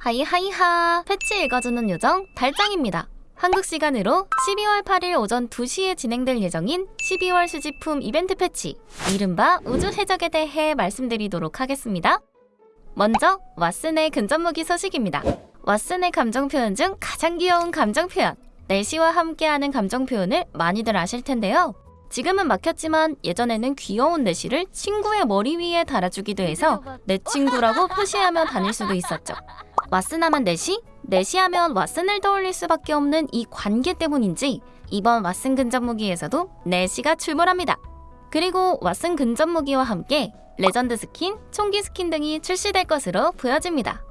하이하이하 패치 읽어주는 요정 달짱입니다. 한국 시간으로 12월 8일 오전 2시에 진행될 예정인 12월 수집품 이벤트 패치 이른바 우주 해적에 대해 말씀드리도록 하겠습니다. 먼저 왓슨의 근접무기 소식입니다. 왓슨의 감정 표현 중 가장 귀여운 감정 표현 넬시와 함께하는 감정 표현을 많이들 아실 텐데요. 지금은 막혔지만 예전에는 귀여운 넬시를 친구의 머리 위에 달아주기도 해서 내 친구라고 표시하며 다닐 수도 있었죠. 왓슨하면 네시, 네시하면 왓슨을 떠올릴 수밖에 없는 이 관계 때문인지 이번 왓슨 근접 무기에서도 네시가 출몰합니다. 그리고 왓슨 근접 무기와 함께 레전드 스킨, 총기 스킨 등이 출시될 것으로 보여집니다.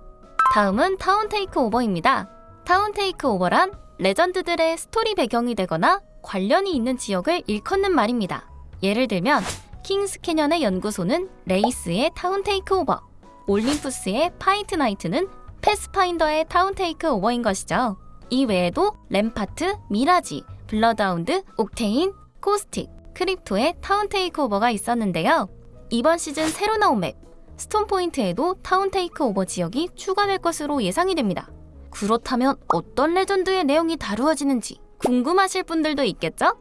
다음은 Town Takeover입니다. Town Takeover란 레전드들의 스토리 배경이 되거나 관련이 있는 지역을 일컫는 말입니다. 예를 들면 킹스 캐년의 연구소는 레이스의 Town Takeover, 올림푸스의 Fight Night는 패스파인더의 Town Takeover인 것이죠. 이 외에도 램파트, 미라지, 블러드하운드, 옥테인, 코스틱, 크립토의 Town Takeover가 있었는데요. 이번 시즌 새로 나온 맵 스톰 포인트에도 Town Takeover 지역이 추가될 것으로 예상이 됩니다. 그렇다면 어떤 레전드의 내용이 다루어지는지 궁금하실 분들도 있겠죠?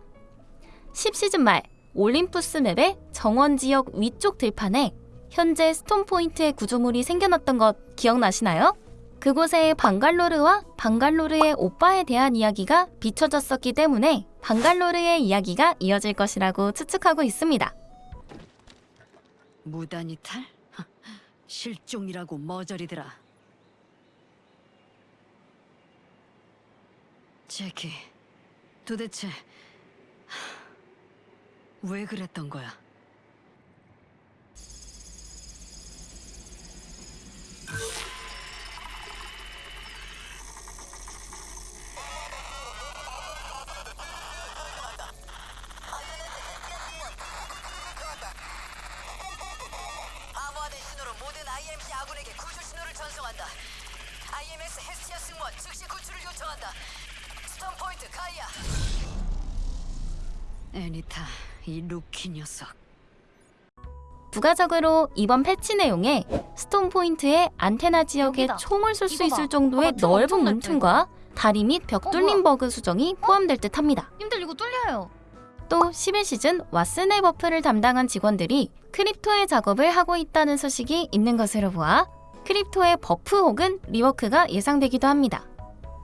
10시즌 말 올림푸스 맵의 정원 지역 위쪽 들판에 현재 스톰 포인트의 구조물이 생겨났던 것 기억나시나요? 그곳에 방갈로르와 방갈로르의 오빠에 대한 이야기가 비춰졌었기 때문에 방갈로르의 이야기가 이어질 것이라고 추측하고 있습니다. 무단 이탈? 하, 실종이라고 머저리더라. 제키, 도대체 하, 왜 그랬던 거야? 모든 IMC 아군에게 구출 신호를 전송한다. IMS 헤스티아 승무원 즉시 구출을 요청한다. 스톰 포인트 가이아. 애니타, 이 루키 녀석. 부가적으로 이번 패치 내용에 스톰 포인트의 안테나 지역에 여기다. 총을 쏠 수. 있을 정도의 봐봐, 총 넓은 문틈과 다리 밑 벽 어, 뚫림 뭐야? 버그 수정이 포함될 듯합니다. 님들 이거 뚫려요. 또 11시즌 왓슨의 buff를 담당한 직원들이 크립토의 작업을 하고 있다는 소식이 있는 것으로 보아 크립토의 buff 혹은 rework가 예상되기도 합니다.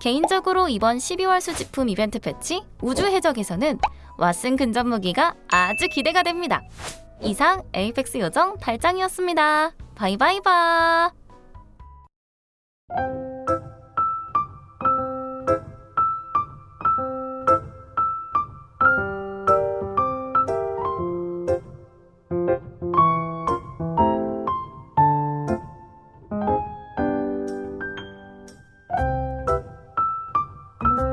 개인적으로 이번 12월 수집품 이벤트 패치 우주 해적에서는 왓슨 근접 무기가 아주 기대가 됩니다. 이상 에이펙스 요정 달짱이었습니다. 바이바이바.